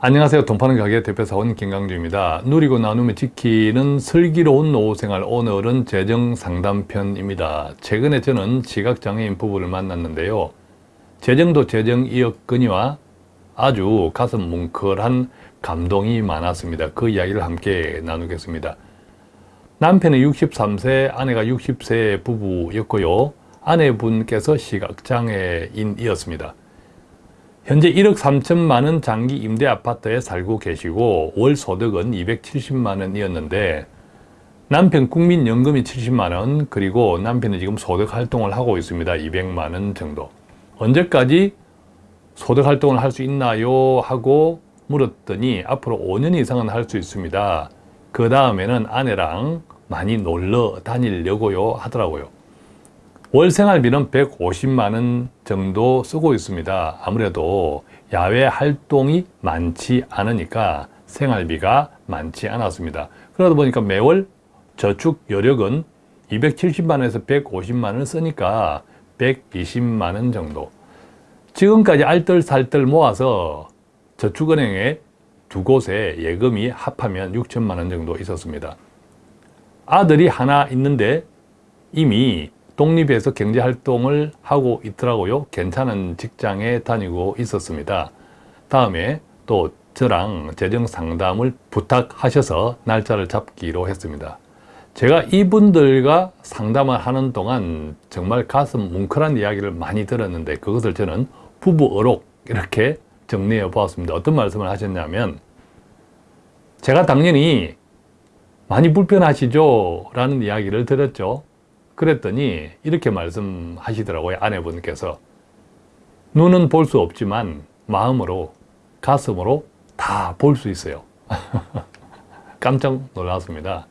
안녕하세요. 돈 파는 가게 대표사원 김강주입니다. 누리고 나누며 지키는 슬기로운 노후생활 오늘은 재정상담편입니다. 최근에 저는 지각장애인 부부를 만났는데요. 재정도 재정이었거니와 아주 가슴 뭉클한 감동이 많았습니다. 그 이야기를 함께 나누겠습니다. 남편은 63세, 아내가 60세 부부였고요. 아내분께서 시각장애인이었습니다. 현재 1억 3천만 원 장기 임대 아파트에 살고 계시고 월 소득은 270만 원이었는데 남편 국민연금이 70만 원 그리고 남편은 지금 소득 활동을 하고 있습니다. 200만 원 정도. 언제까지 소득 활동을 할 수 있나요? 하고 물었더니 앞으로 5년 이상은 할 수 있습니다. 그 다음에는 아내랑 많이 놀러 다니려고요 하더라고요. 월 생활비는 150만 원 정도 쓰고 있습니다. 아무래도 야외 활동이 많지 않으니까 생활비가 많지 않았습니다. 그러다 보니까 매월 저축 여력은 270만 원에서 150만 원을 쓰니까 120만 원 정도 지금까지 알뜰살뜰 모아서 저축은행에 두 곳에 예금이 합하면 6천만 원 정도 있었습니다. 아들이 하나 있는데 이미 독립해서 경제활동을 하고 있더라고요. 괜찮은 직장에 다니고 있었습니다. 다음에 또 저랑 재정상담을 부탁하셔서 날짜를 잡기로 했습니다. 제가 이분들과 상담을 하는 동안 정말 가슴 뭉클한 이야기를 많이 들었는데 그것을 저는 부부 어록 이렇게 정리해 보았습니다. 어떤 말씀을 하셨냐면 제가 당연히 많이 불편하시죠? 라는 이야기를 들었죠. 그랬더니 이렇게 말씀하시더라고요. 아내분께서 눈은 볼 수 없지만 마음으로 가슴으로 다 볼 수 있어요. 깜짝 놀랐습니다.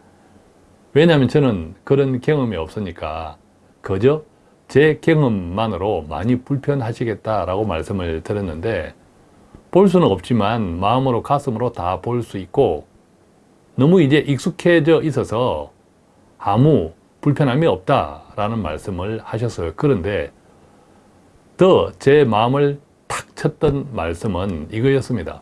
왜냐하면 저는 그런 경험이 없으니까 그저 제 경험만으로 많이 불편하시겠다라고 말씀을 드렸는데 볼 수는 없지만 마음으로 가슴으로 다 볼 수 있고 너무 이제 익숙해져 있어서 아무 불편함이 없다라는 말씀을 하셨어요. 그런데 더 제 마음을 탁 쳤던 말씀은 이거였습니다.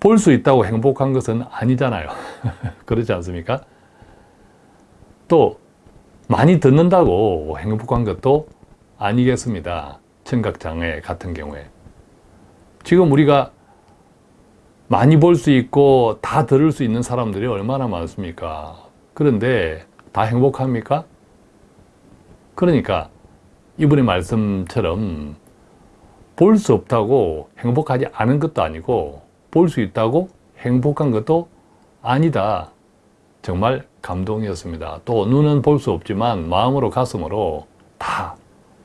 볼 수 있다고 행복한 것은 아니잖아요. 그렇지 않습니까? 또 많이 듣는다고 행복한 것도 아니겠습니다. 청각장애 같은 경우에. 지금 우리가 많이 볼 수 있고 다 들을 수 있는 사람들이 얼마나 많습니까? 그런데 다 행복합니까? 그러니까 이분의 말씀처럼 볼 수 없다고 행복하지 않은 것도 아니고 볼 수 있다고 행복한 것도 아니다. 정말 감동이었습니다. 또 눈은 볼 수 없지만 마음으로 가슴으로 다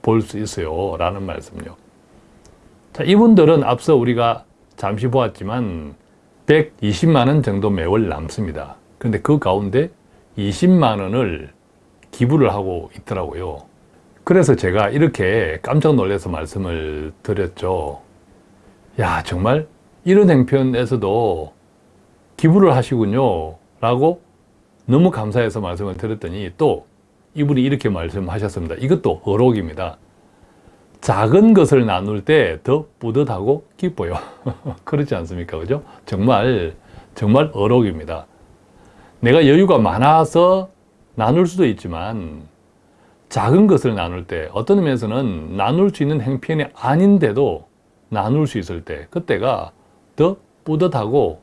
볼 수 있어요. 라는 말씀요. 자, 이분들은 앞서 우리가 잠시 보았지만 120만 원 정도 매월 남습니다. 그런데 그 가운데 20만 원을 기부를 하고 있더라고요. 그래서 제가 이렇게 깜짝 놀라서 말씀을 드렸죠. 야 정말 이런 행편에서도 기부를 하시군요 라고 너무 감사해서 말씀을 드렸더니 또 이분이 이렇게 말씀하셨습니다. 이것도 어록입니다. 작은 것을 나눌 때 더 뿌듯하고 기뻐요. 그렇지 않습니까? 그죠? 정말 정말 어록입니다. 내가 여유가 많아서 나눌 수도 있지만 작은 것을 나눌 때 어떤 의미에서는 나눌 수 있는 행편이 아닌데도 나눌 수 있을 때 그때가 더 뿌듯하고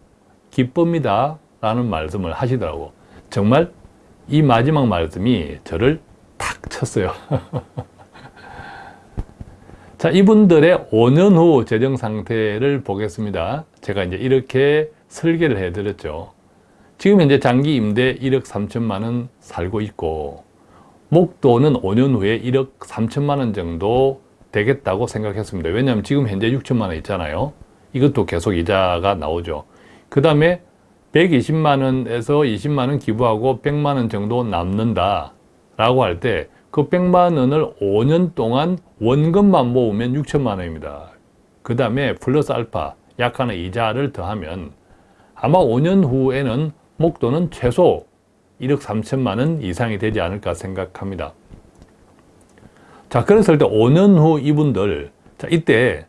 기쁩니다 라는 말씀을 하시더라고. 정말 이 마지막 말씀이 저를 탁 쳤어요. 자 이분들의 5년 후 재정 상태를 보겠습니다. 제가 이제 이렇게 설계를 해 드렸죠 지금 현재 장기 임대 1억 3천만 원 살고 있고 목도는 5년 후에 1억 3천만 원 정도 되겠다고 생각했습니다. 왜냐하면 지금 현재 6천만 원 있잖아요. 이것도 계속 이자가 나오죠. 그 다음에 120만 원에서 20만 원 기부하고 100만 원 정도 남는다 라고 할 때 그 100만 원을 5년 동안 원금만 모으면 6천만 원입니다. 그 다음에 플러스 알파 약간의 이자를 더하면 아마 5년 후에는 목도는 최소 1억 3천만 원 이상이 되지 않을까 생각합니다. 자, 그랬을 때 5년 후 이분들, 자, 이때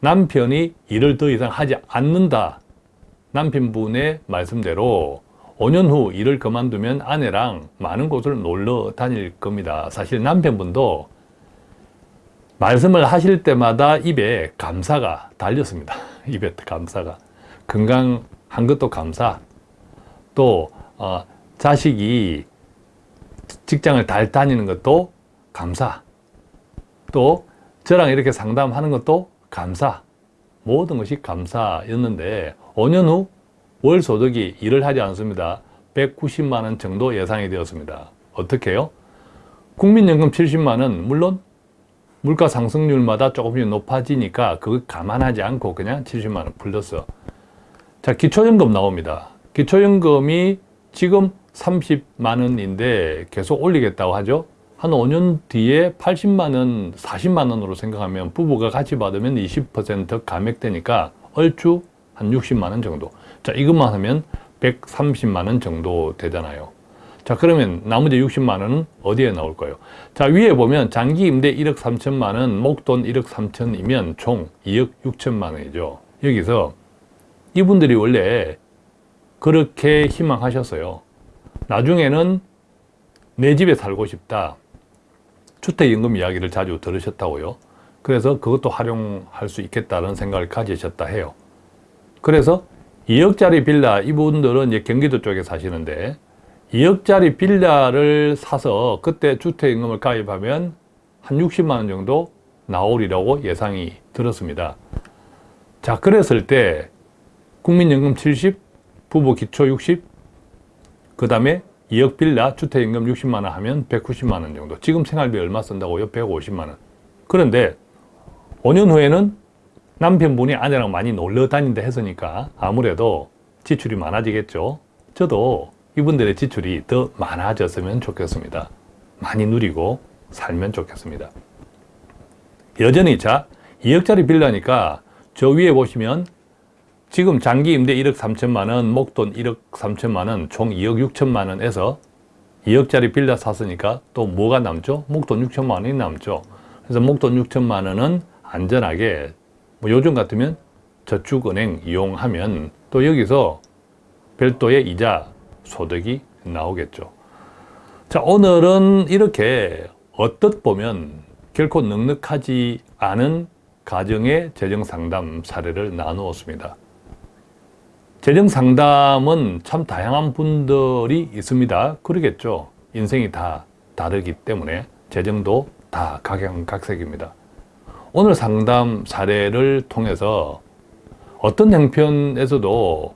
남편이 일을 더 이상 하지 않는다. 남편분의 말씀대로 5년 후 일을 그만두면 아내랑 많은 곳을 놀러 다닐 겁니다. 사실 남편분도 말씀을 하실 때마다 입에 감사가 달렸습니다. 입에 감사가. 건강한 것도 감사. 또 어, 자식이 직장을 잘 다니는 것도 감사. 또 저랑 이렇게 상담하는 것도 감사. 모든 것이 감사였는데 5년 후 월 소득이 일을 하지 않습니다. 190만 원 정도 예상이 되었습니다. 어떻게 해요? 국민연금 70만 원 물론 물가 상승률마다 조금씩 높아지니까 그거 감안하지 않고 그냥 70만 원 플러스 자 기초연금 나옵니다. 기초연금이 지금 30만 원인데 계속 올리겠다고 하죠. 한 5년 뒤에 80만 원, 40만 원으로 생각하면 부부가 같이 받으면 20% 감액되니까 얼추 한 60만 원 정도. 자, 이것만 하면 130만 원 정도 되잖아요. 자, 그러면 나머지 60만 원은 어디에 나올까요? 자, 위에 보면 장기 임대 1억 3천만 원, 목돈 1억 3천이면 총 2억 6천만 원이죠. 여기서 이분들이 원래 그렇게 희망하셨어요. 나중에는 내 집에 살고 싶다. 주택임금 이야기를 자주 들으셨다고요. 그래서 그것도 활용할 수 있겠다는 생각을 가지셨다 해요. 그래서 2억짜리 빌라, 이분들은 이제 경기도 쪽에 사시는데 2억짜리 빌라를 사서 그때 주택임금을 가입하면 한 60만 원 정도 나오리라고 예상이 들었습니다. 자, 그랬을 때 국민연금 70, 부부 기초 60, 그 다음에 2억 빌라 주택임금 60만 원 하면 190만 원 정도. 지금 생활비 얼마 쓴다고요? 150만 원. 그런데 5년 후에는 남편분이 아내랑 많이 놀러 다닌다 했으니까 아무래도 지출이 많아지겠죠. 저도 이분들의 지출이 더 많아졌으면 좋겠습니다. 많이 누리고 살면 좋겠습니다. 여전히 자 2억짜리 빌라니까 저 위에 보시면 지금 장기 임대 1억 3천만 원, 목돈 1억 3천만 원, 총 2억 6천만 원에서 2억짜리 빌라 샀으니까 또 뭐가 남죠? 목돈 6천만 원이 남죠. 그래서 목돈 6천만 원은 안전하게 뭐 요즘 같으면 저축은행 이용하면 또 여기서 별도의 이자 소득이 나오겠죠. 자, 오늘은 이렇게 어떻 보면 결코 넉넉하지 않은 가정의 재정 상담 사례를 나누었습니다. 재정 상담은 참 다양한 분들이 있습니다. 그러겠죠. 인생이 다 다르기 때문에 재정도 다 각양각색입니다. 오늘 상담 사례를 통해서 어떤 형편에서도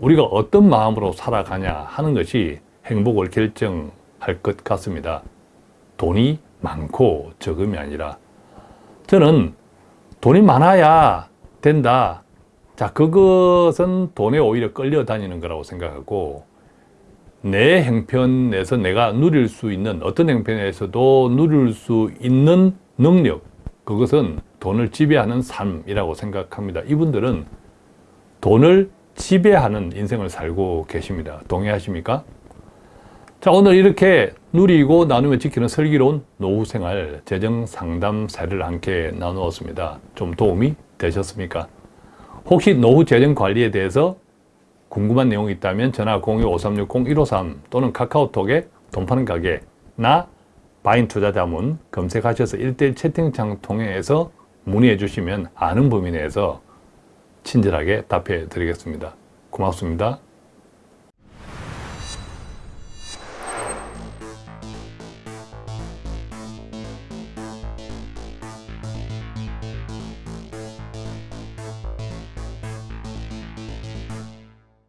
우리가 어떤 마음으로 살아가냐 하는 것이 행복을 결정할 것 같습니다. 돈이 많고 적음이 아니라 저는 돈이 많아야 된다. 자, 그것은 돈에 오히려 끌려다니는 거라고 생각하고 내 형편에서 내가 누릴 수 있는 어떤 형편에서도 누릴 수 있는 능력 그것은 돈을 지배하는 삶이라고 생각합니다. 이분들은 돈을 지배하는 인생을 살고 계십니다. 동의하십니까? 자, 오늘 이렇게 누리고 나누며 지키는 슬기로운 노후생활 재정 상담 사례를 함께 나누었습니다. 좀 도움이 되셨습니까? 혹시 노후 재정 관리에 대해서 궁금한 내용이 있다면 전화 02-5360-153 또는 카카오톡에 돈 파는 가게 나 바인 투자 자문 검색하셔서 1대1 채팅창 통해서 문의해 주시면 아는 범위 내에서 친절하게 답해 드리겠습니다. 고맙습니다.